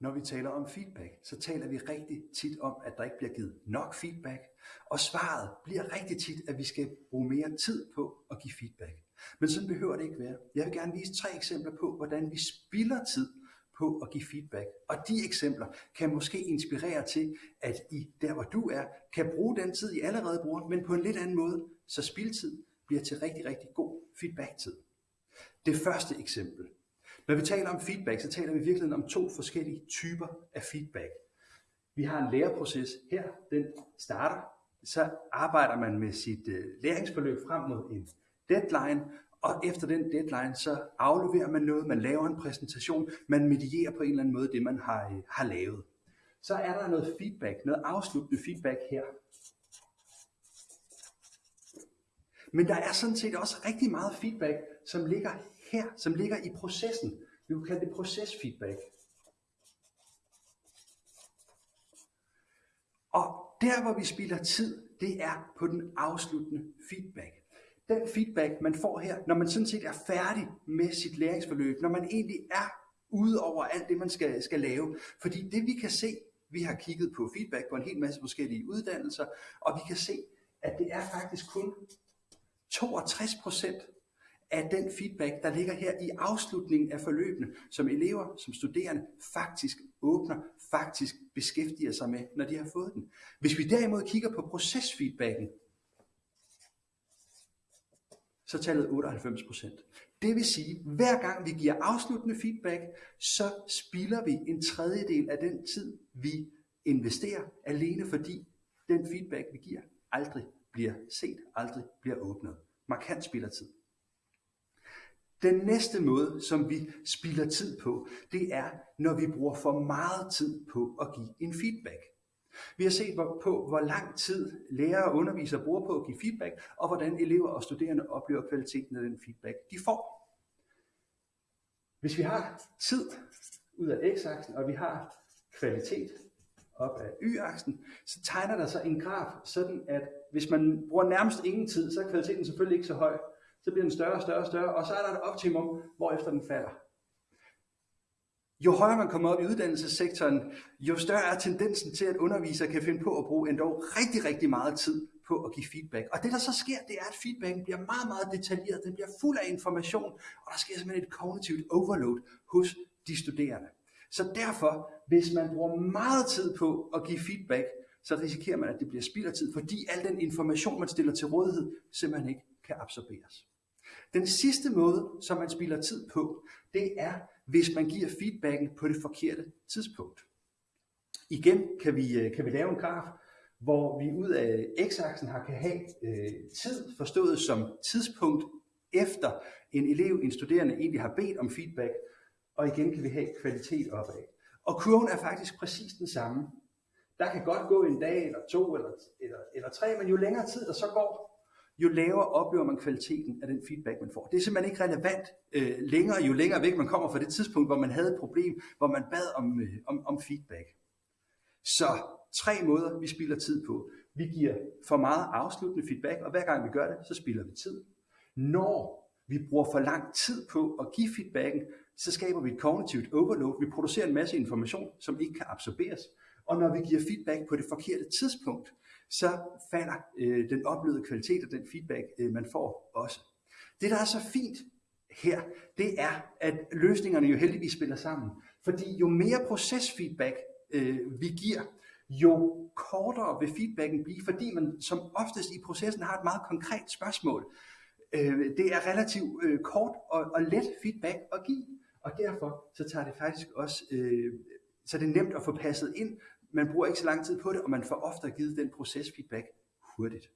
Når vi taler om feedback, så taler vi rigtig tit om, at der ikke bliver givet nok feedback, og svaret bliver rigtig tit, at vi skal bruge mere tid på at give feedback. Men sådan behøver det ikke være. Jeg vil gerne vise tre eksempler på, hvordan vi spilder tid på at give feedback. Og de eksempler kan måske inspirere til, at I der hvor du er, kan bruge den tid I allerede bruger, men på en lidt anden måde, så spildtid bliver til rigtig, rigtig god feedback-tid. Det første eksempel. Når vi taler om feedback, så taler vi virkelig om to forskellige typer af feedback. Vi har en læreproces her, den starter, så arbejder man med sit øh, læringsforløb frem mod en deadline, og efter den deadline, så afleverer man noget, man laver en præsentation, man medierer på en eller anden måde det, man har, øh, har lavet. Så er der noget feedback, noget afsluttende feedback her. Men der er sådan set også rigtig meget feedback, som ligger her, som ligger i processen. Vi kunne kalde det procesfeedback. Og der, hvor vi spilder tid, det er på den afsluttende feedback. Den feedback, man får her, når man sådan set er færdig med sit læringsforløb, når man egentlig er ude over alt det, man skal, skal lave. Fordi det vi kan se, vi har kigget på feedback på en hel masse forskellige uddannelser, og vi kan se, at det er faktisk kun 62 procent af den feedback, der ligger her i afslutningen af forløbene, som elever, som studerende faktisk åbner, faktisk beskæftiger sig med, når de har fået den. Hvis vi derimod kigger på procesfeedbacken, så tallet 98 procent. Det vil sige, hver gang vi giver afsluttende feedback, så spilder vi en tredjedel af den tid, vi investerer, alene fordi den feedback, vi giver, aldrig bliver set, aldrig bliver åbnet. Markant spilder tid. Den næste måde, som vi spilder tid på, det er, når vi bruger for meget tid på at give en feedback. Vi har set på, hvor lang tid lærere og undervisere bruger på at give feedback, og hvordan elever og studerende oplever kvaliteten af den feedback, de får. Hvis vi har tid ud af x-aksen, og vi har kvalitet op af y-aksen, så tegner der sig en graf, sådan at hvis man bruger nærmest ingen tid, så er kvaliteten selvfølgelig ikke så høj. Så bliver den større og større og større, og så er der et optimum, hvor efter den falder. Jo højere man kommer op i uddannelsessektoren, jo større er tendensen til, at undervisere kan finde på at bruge endda rigtig, rigtig meget tid på at give feedback. Og det der så sker, det er, at feedbacken bliver meget, meget detaljeret, den bliver fuld af information, og der sker simpelthen et kognitivt overload hos de studerende. Så derfor, hvis man bruger meget tid på at give feedback, så risikerer man, at det bliver spild af tid, fordi al den information, man stiller til rådighed, simpelthen ikke kan absorberes. Den sidste måde, som man spilder tid på, det er, hvis man giver feedbacken på det forkerte tidspunkt. Igen kan vi, øh, kan vi lave en graf, hvor vi ud af x-aksen har kan have øh, tid forstået som tidspunkt efter en elev, en studerende egentlig har bedt om feedback, og igen kan vi have kvalitet opad. Og kurven er faktisk præcis den samme. Der kan godt gå en dag, eller to, eller, eller, eller tre, men jo længere tid der så går, jo lavere oplever man kvaliteten af den feedback, man får. Det er simpelthen ikke relevant øh, længere, jo længere væk man kommer fra det tidspunkt, hvor man havde et problem, hvor man bad om, øh, om, om feedback. Så tre måder, vi spilder tid på. Vi giver for meget afsluttende feedback, og hver gang vi gør det, så spilder vi tid. Når vi bruger for lang tid på at give feedbacken, så skaber vi et kognitivt overload. Vi producerer en masse information, som ikke kan absorberes. Og når vi giver feedback på det forkerte tidspunkt, så falder øh, den oplevede kvalitet af den feedback, øh, man får også. Det, der er så fint her, det er, at løsningerne jo heldigvis spiller sammen. Fordi jo mere procesfeedback øh, vi giver, jo kortere vil feedbacken blive, fordi man som oftest i processen har et meget konkret spørgsmål. Øh, det er relativt øh, kort og, og let feedback at give, og derfor så tager det faktisk også, øh, så det er nemt at få passet ind, man bruger ikke så lang tid på det, og man får ofte givet den procesfeedback hurtigt.